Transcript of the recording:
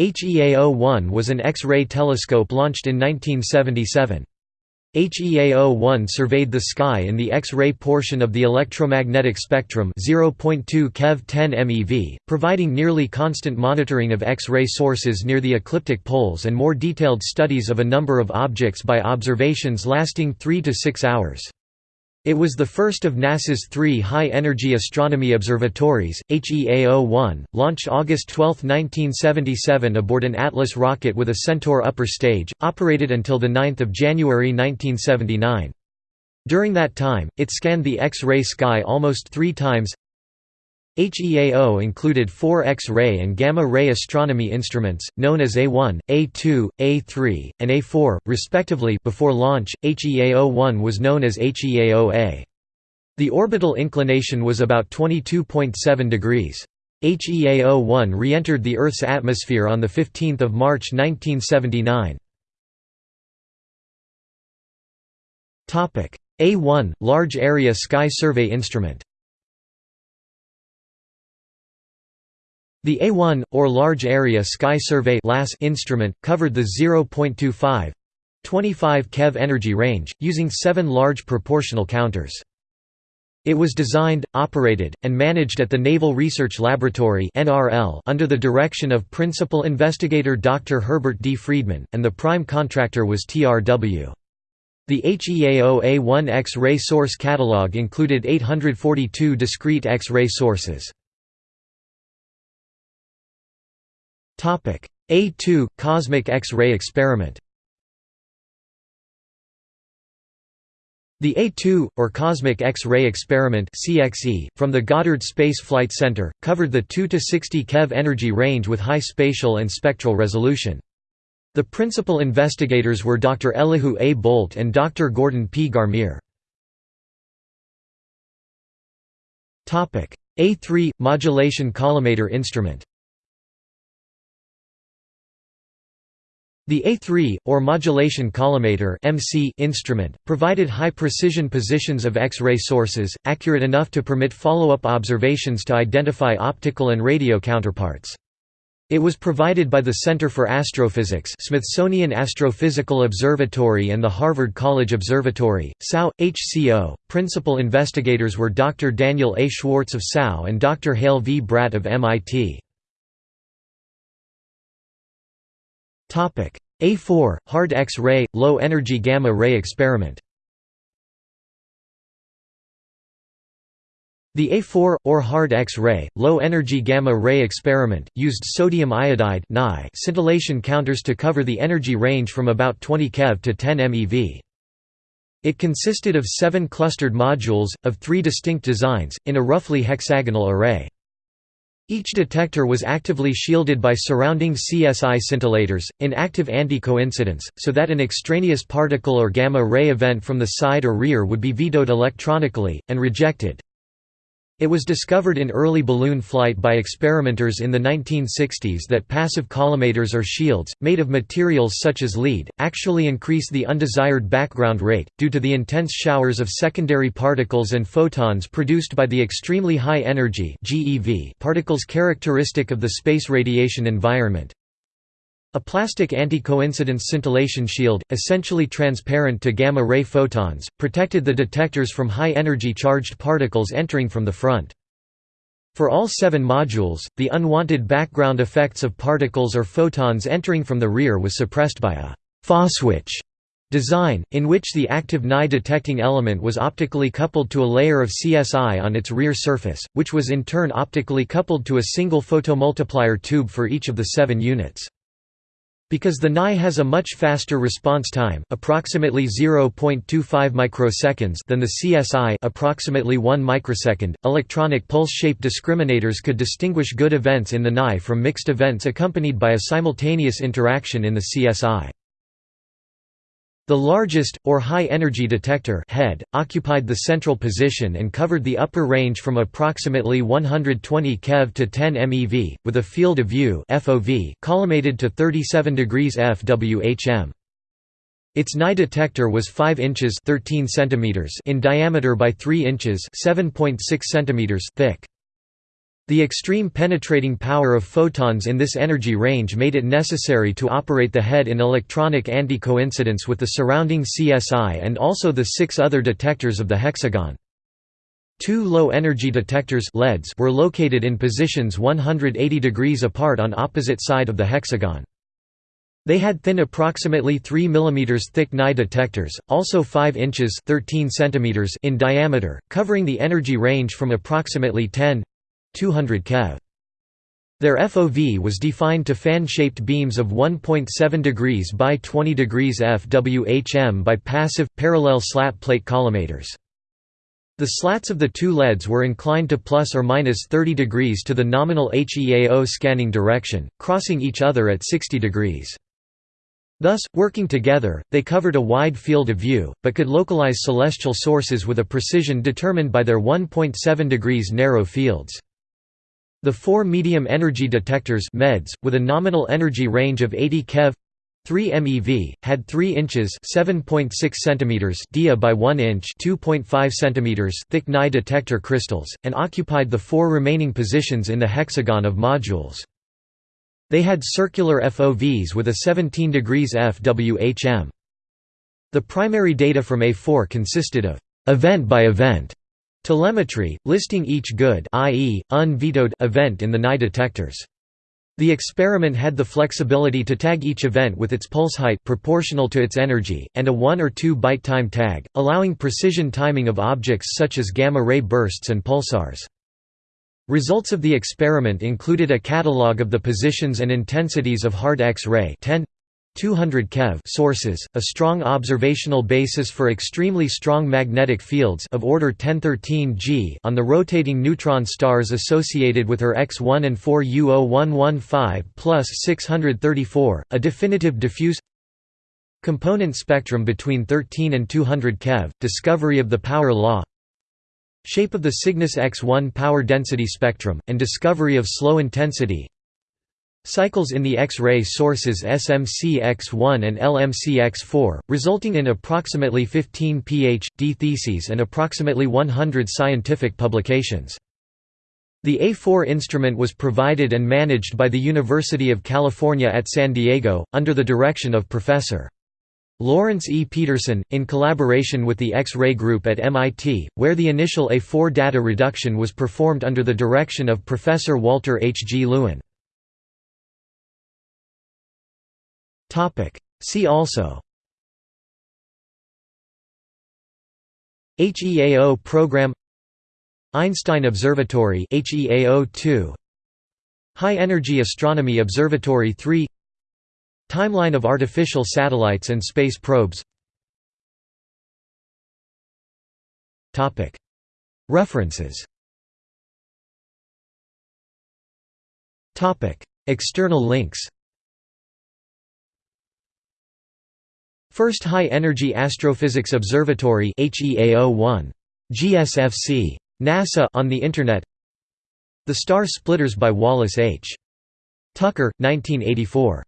HEAO-1 was an X-ray telescope launched in 1977. HEAO-1 surveyed the sky in the X-ray portion of the electromagnetic spectrum 0.2 keV 10 MeV, providing nearly constant monitoring of X-ray sources near the ecliptic poles and more detailed studies of a number of objects by observations lasting 3 to 6 hours. It was the first of NASA's three high-energy astronomy observatories, HEAO-1, launched August 12, 1977 aboard an Atlas rocket with a Centaur upper stage, operated until 9 January 1979. During that time, it scanned the X-ray sky almost three times, HEAO included four X-ray and gamma-ray astronomy instruments, known as A1, A2, A3, and A4, respectively before launch, HEAO-1 was known as HEAO-A. The orbital inclination was about 22.7 degrees. HEAO-1 re-entered the Earth's atmosphere on 15 March 1979. A1 – Large Area Sky Survey Instrument The A1, or Large Area Sky Survey instrument, covered the 0.25 25 keV energy range, using seven large proportional counters. It was designed, operated, and managed at the Naval Research Laboratory under the direction of Principal Investigator Dr. Herbert D. Friedman, and the prime contractor was TRW. The HEAO A1 X-ray source catalog included 842 discrete X-ray sources. A2 – Cosmic X-ray experiment The A2, or Cosmic X-ray Experiment CXE, from the Goddard Space Flight Center, covered the 2 to 60 keV energy range with high spatial and spectral resolution. The principal investigators were Dr. Elihu A. Boldt and Dr. Gordon P. Garmire. A3 – Modulation collimator instrument The A3, or modulation collimator (MC) instrument, provided high-precision positions of X-ray sources, accurate enough to permit follow-up observations to identify optical and radio counterparts. It was provided by the Center for Astrophysics Smithsonian Astrophysical Observatory and the Harvard College Observatory, SAO, HCO. Principal investigators were Dr. Daniel A. Schwartz of SAO and Dr. Hale V. Bradt of MIT. A4 – Hard X-ray, low-energy gamma-ray experiment The A4, or hard X-ray, low-energy gamma-ray experiment, used sodium iodide scintillation counters to cover the energy range from about 20 keV to 10 MeV. It consisted of seven clustered modules, of three distinct designs, in a roughly hexagonal array. Each detector was actively shielded by surrounding CSI scintillators, in active anti-coincidence, so that an extraneous particle or gamma-ray event from the side or rear would be vetoed electronically, and rejected. It was discovered in early balloon flight by experimenters in the 1960s that passive collimators or shields, made of materials such as lead, actually increase the undesired background rate, due to the intense showers of secondary particles and photons produced by the extremely high energy particles characteristic of the space radiation environment. A plastic anti-coincidence scintillation shield, essentially transparent to gamma-ray photons, protected the detectors from high-energy charged particles entering from the front. For all seven modules, the unwanted background effects of particles or photons entering from the rear was suppressed by a «phoswich» design, in which the active NaI detecting element was optically coupled to a layer of CSI on its rear surface, which was in turn optically coupled to a single photomultiplier tube for each of the seven units. Because the NaI has a much faster response time, approximately 0.25 microseconds than the CSI, approximately 1 microsecond, electronic pulse-shape discriminators could distinguish good events in the NaI from mixed events accompanied by a simultaneous interaction in the CSI. The largest, or high-energy detector head, occupied the central position and covered the upper range from approximately 120 keV to 10 MeV, with a field of view FOV collimated to 37 degrees FWHM. Its NaI detector was 5 inches 13 centimeters in diameter by 3 inches 7.6 centimeters thick. The extreme penetrating power of photons in this energy range made it necessary to operate the head in electronic anti-coincidence with the surrounding CSI and also the six other detectors of the hexagon. Two low-energy detectors LEDs were located in positions 180 degrees apart on opposite side of the hexagon. They had thin approximately 3 mm thick NaI detectors, also 5 inches 13 centimeters in diameter, covering the energy range from approximately 10 200 keV. Their FOV was defined to fan-shaped beams of 1.7 degrees by 20 degrees FWHM by passive, parallel slat plate collimators. The slats of the two LEDs were inclined to plus or minus 30 degrees to the nominal HEAO scanning direction, crossing each other at 60 degrees. Thus, working together, they covered a wide field of view, but could localize celestial sources with a precision determined by their 1.7 degrees narrow fields. The four medium energy detectors MEDS, with a nominal energy range of 80 keV 3 MeV, had 3 inches 7.6 centimeters dia by 1 inch 2.5 centimeters thick NaI detector crystals, and occupied the four remaining positions in the hexagon of modules. They had circular FOVs with a 17 degrees FWHM. The primary data from A4 consisted of event by event Telemetry, listing each good i.e., unvetoed event in the NaI detectors. The experiment had the flexibility to tag each event with its pulse height proportional to its energy, and a 1 or 2 byte time tag, allowing precision timing of objects such as gamma-ray bursts and pulsars. Results of the experiment included a catalogue of the positions and intensities of hard X-ray 200 keV sources, a strong observational basis for extremely strong magnetic fields of order 1013 G on the rotating neutron stars associated with her X1 and 4 U0115 plus 634, a definitive diffuse component spectrum between 13 and 200 keV, discovery of the power law shape of the Cygnus X1 power density spectrum, and discovery of slow intensity Cycles in the X-ray sources SMC-X1 and LMC-X4, resulting in approximately 15 Ph.D. theses and approximately 100 scientific publications. The A4 instrument was provided and managed by the University of California at San Diego, under the direction of Professor. Lawrence E. Peterson, in collaboration with the X-ray group at MIT, where the initial A4 data reduction was performed under the direction of Professor Walter H. G. Lewin. Topic. See also. HEAO program. Einstein Observatory. HEAO2 High Energy Astronomy Observatory 3 Timeline of artificial satellites and space probes. Topic. References. External links First High Energy Astrophysics Observatory HEAO1. GSFC. NASA on the Internet The Star Splitters by Wallace H. Tucker, 1984.